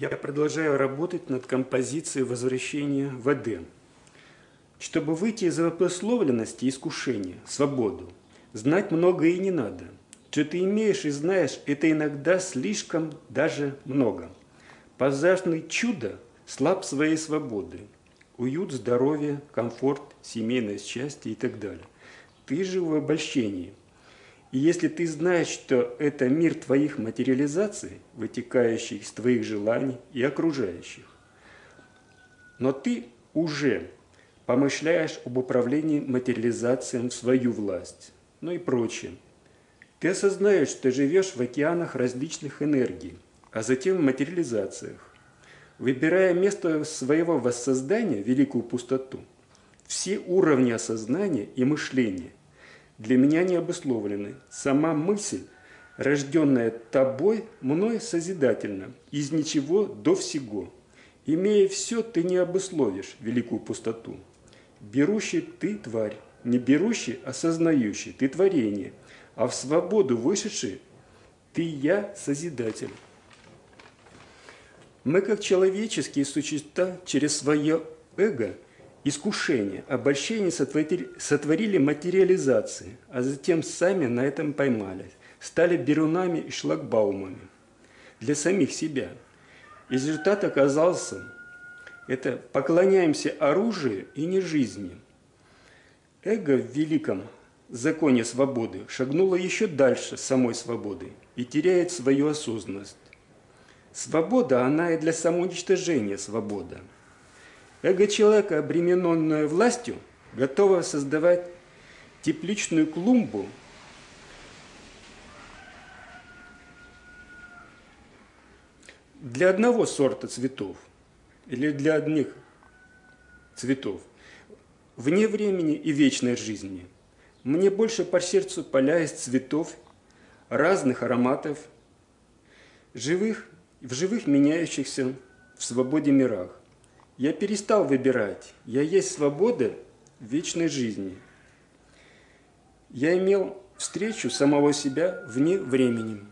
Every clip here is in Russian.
Я продолжаю работать над композицией возвращения в Эдем. Чтобы выйти из обусловленности искушения, свободу, знать многое и не надо. Что ты имеешь и знаешь, это иногда слишком даже много. Пазажный чудо слаб своей свободы. Уют, здоровье, комфорт, семейное счастье и так далее. Ты же в обольщении. И если ты знаешь, что это мир твоих материализаций, вытекающих из твоих желаний и окружающих, но ты уже помышляешь об управлении материализацией в свою власть, ну и прочее. Ты осознаешь, что живешь в океанах различных энергий, а затем в материализациях. Выбирая место своего воссоздания, великую пустоту, все уровни осознания и мышления для меня не обусловлены. Сама мысль, рожденная тобой, мной созидательна, из ничего до всего. Имея все, ты не обусловишь великую пустоту. Берущий ты тварь, не берущий, осознающий, ты творение, а в свободу вышедший ты я созидатель. Мы, как человеческие существа, через свое эго – искушение, обольщение сотворили, сотворили материализации, а затем сами на этом поймались, стали берунами и шлагбаумами для самих себя. Результат оказался – это поклоняемся оружию и не жизни. Эго в великом законе свободы шагнуло еще дальше самой свободы и теряет свою осознанность. Свобода, она и для самоуничтожения свобода – Эго человека, обремененное властью, готово создавать тепличную клумбу для одного сорта цветов или для одних цветов, вне времени и вечной жизни. Мне больше по сердцу поля из цветов, разных ароматов, живых, в живых меняющихся в свободе мирах. Я перестал выбирать. Я есть свобода вечной жизни. Я имел встречу самого себя вне времени.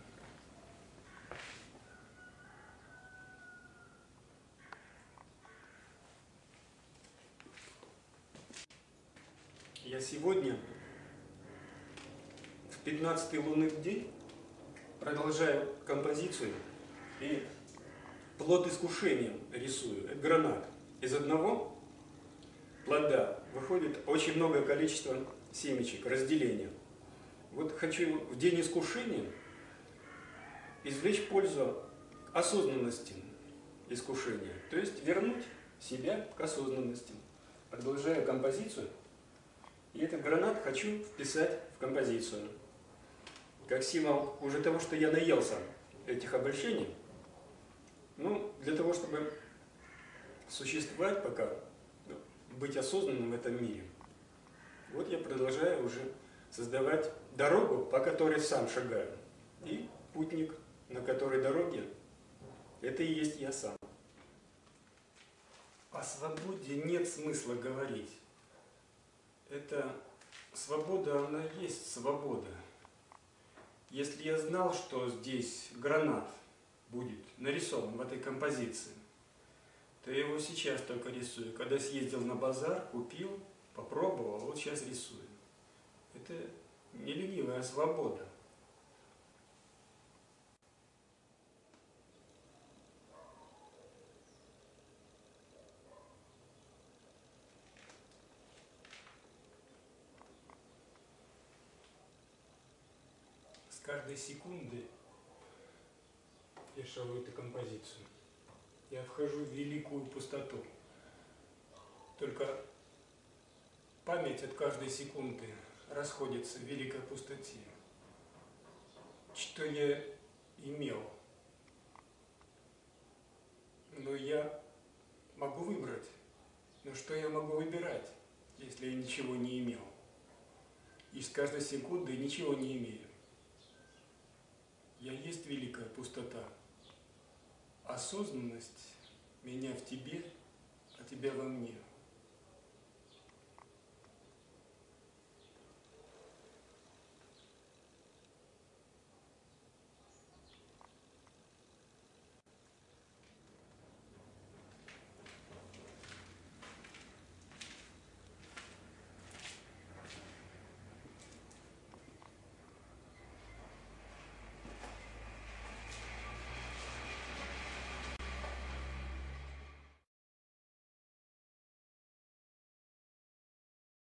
Я сегодня, в 15-й лунный день, продолжаю композицию и плод искушения рисую. Гранат из одного плода выходит очень многое количество семечек, разделения. Вот хочу в день искушения извлечь пользу осознанности искушения, то есть вернуть себя к осознанности. Продолжаю композицию, и этот гранат хочу вписать в композицию. Как символ уже того, что я наелся этих обольщений, ну, для того, чтобы существовать пока, быть осознанным в этом мире. Вот я продолжаю уже создавать дорогу, по которой сам шагаю. И путник, на которой дороге, это и есть я сам. О свободе нет смысла говорить. Это свобода, она есть свобода. Если я знал, что здесь гранат будет нарисован в этой композиции, то я его сейчас только рисую. Когда съездил на базар, купил, попробовал, вот сейчас рисую. Это не ленивая свобода. С каждой секунды я шарую эту композицию я вхожу в великую пустоту. Только память от каждой секунды расходится в великой пустоте. Что я имел? Но я могу выбрать. Но что я могу выбирать, если я ничего не имел? И с каждой секунды ничего не имею. Я есть великая пустота осознанность меня в тебе, а тебя во мне –